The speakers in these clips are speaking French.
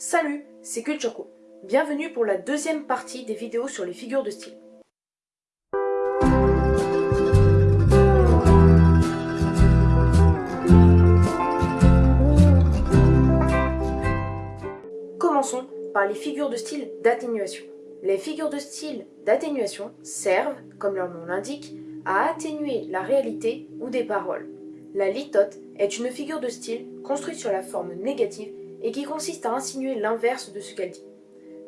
Salut, c'est Kulturko. Bienvenue pour la deuxième partie des vidéos sur les figures de style. Commençons par les figures de style d'atténuation. Les figures de style d'atténuation servent, comme leur nom l'indique, à atténuer la réalité ou des paroles. La litote est une figure de style construite sur la forme négative et qui consiste à insinuer l'inverse de ce qu'elle dit.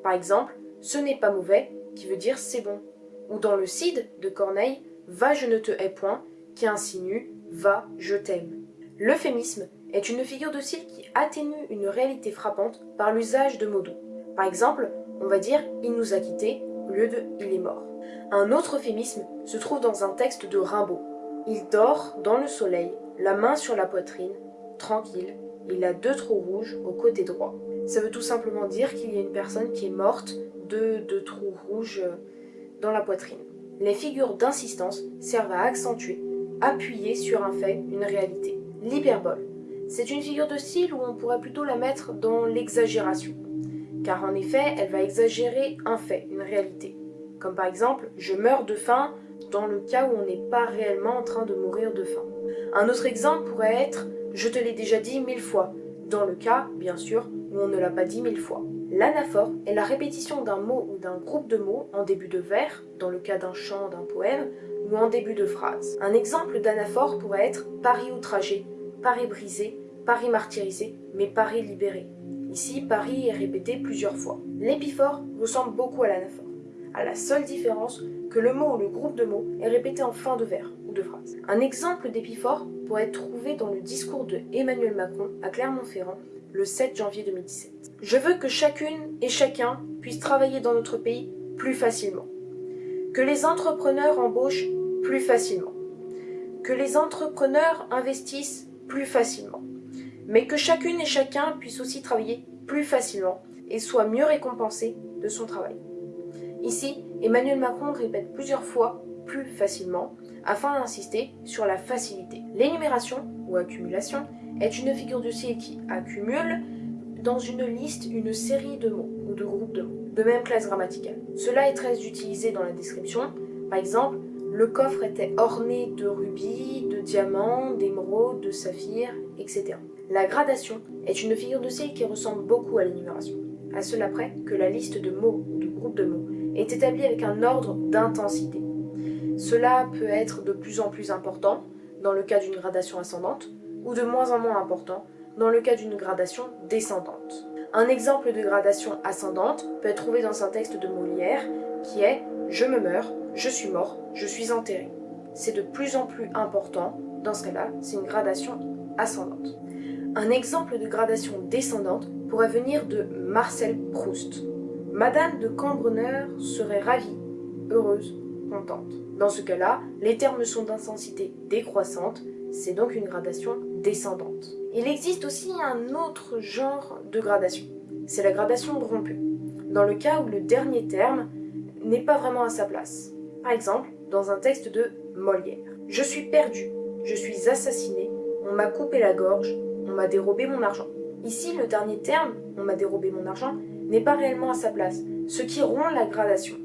Par exemple, ce n'est pas mauvais, qui veut dire c'est bon. Ou dans le Cid de Corneille, va je ne te hais point, qui insinue va je t'aime. L'euphémisme est une figure de style qui atténue une réalité frappante par l'usage de mots doux. Par exemple, on va dire il nous a quittés au lieu de il est mort. Un autre euphémisme se trouve dans un texte de Rimbaud. Il dort dans le soleil, la main sur la poitrine, tranquille, il a deux trous rouges au côté droit. Ça veut tout simplement dire qu'il y a une personne qui est morte de deux trous rouges euh, dans la poitrine. Les figures d'insistance servent à accentuer, appuyer sur un fait, une réalité. L'hyperbole. C'est une figure de style où on pourrait plutôt la mettre dans l'exagération. Car en effet, elle va exagérer un fait, une réalité. Comme par exemple, je meurs de faim dans le cas où on n'est pas réellement en train de mourir de faim. Un autre exemple pourrait être je te l'ai déjà dit mille fois, dans le cas, bien sûr, où on ne l'a pas dit mille fois. L'anaphore est la répétition d'un mot ou d'un groupe de mots en début de vers, dans le cas d'un chant, d'un poème, ou en début de phrase. Un exemple d'anaphore pourrait être Paris outragé, Paris brisé, Paris martyrisé, mais Paris libéré. Ici, Paris est répété plusieurs fois. L'épiphore ressemble beaucoup à l'anaphore, à la seule différence que le mot ou le groupe de mots est répété en fin de vers de. Un exemple d'épiphore pourrait être trouvé dans le discours de Emmanuel Macron à Clermont-Ferrand le 7 janvier 2017. Je veux que chacune et chacun puisse travailler dans notre pays plus facilement. Que les entrepreneurs embauchent plus facilement. Que les entrepreneurs investissent plus facilement. Mais que chacune et chacun puisse aussi travailler plus facilement et soit mieux récompensé de son travail. Ici, Emmanuel Macron répète plusieurs fois plus facilement afin d'insister sur la facilité. L'énumération ou accumulation est une figure de style qui accumule dans une liste une série de mots ou de groupes de mots de même classe grammaticale. Cela est très utilisé dans la description. Par exemple, le coffre était orné de rubis, de diamants, d'émeraudes, de saphirs, etc. La gradation est une figure de style qui ressemble beaucoup à l'énumération, à cela près que la liste de mots ou de groupes de mots est établie avec un ordre d'intensité. Cela peut être de plus en plus important dans le cas d'une gradation ascendante ou de moins en moins important dans le cas d'une gradation descendante. Un exemple de gradation ascendante peut être trouvé dans un texte de Molière qui est « je me meurs, je suis mort, je suis enterré ». C'est de plus en plus important, dans ce cas-là, c'est une gradation ascendante. Un exemple de gradation descendante pourrait venir de Marcel Proust. Madame de Cambreneur serait ravie, heureuse, Dans ce cas-là, les termes sont d'intensité décroissante, c'est donc une gradation descendante. Il existe aussi un autre genre de gradation, c'est la gradation rompue, dans le cas où le dernier terme n'est pas vraiment à sa place. Par exemple, dans un texte de Molière. Je suis perdu, je suis assassiné, on m'a coupé la gorge, on m'a dérobé mon argent. Ici, le dernier terme, on m'a dérobé mon argent, n'est pas réellement à sa place, ce qui rompt la gradation.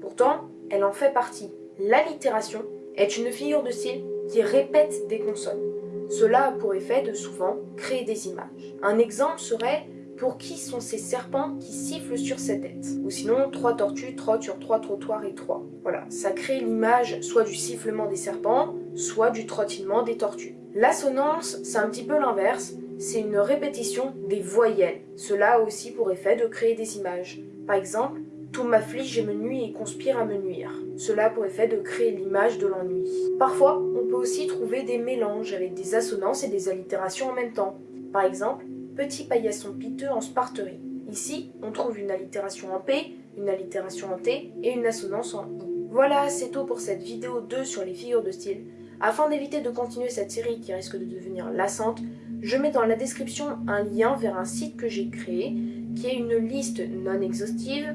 Pourtant, elle en fait partie. L'allitération est une figure de style qui répète des consonnes. Cela a pour effet de souvent créer des images. Un exemple serait pour qui sont ces serpents qui sifflent sur cette tête? Ou sinon, trois tortues trottent sur trois trottoirs étroits. Voilà, ça crée l'image soit du sifflement des serpents, soit du trottinement des tortues. L'assonance, c'est un petit peu l'inverse, c'est une répétition des voyelles. Cela a aussi pour effet de créer des images. Par exemple, tout m'afflige et me nuit et conspire à me nuire. Cela a pour effet de créer l'image de l'ennui. Parfois, on peut aussi trouver des mélanges avec des assonances et des allitérations en même temps. Par exemple, petit paillasson piteux en sparterie. Ici, on trouve une allitération en P, une allitération en T et une assonance en I. Voilà, c'est tout pour cette vidéo 2 sur les figures de style. Afin d'éviter de continuer cette série qui risque de devenir lassante, je mets dans la description un lien vers un site que j'ai créé, qui est une liste non exhaustive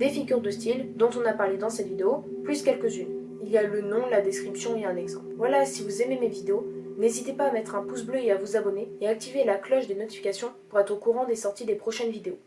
des figures de style dont on a parlé dans cette vidéo, plus quelques-unes. Il y a le nom, la description et un exemple. Voilà, si vous aimez mes vidéos, n'hésitez pas à mettre un pouce bleu et à vous abonner et à activer la cloche des notifications pour être au courant des sorties des prochaines vidéos.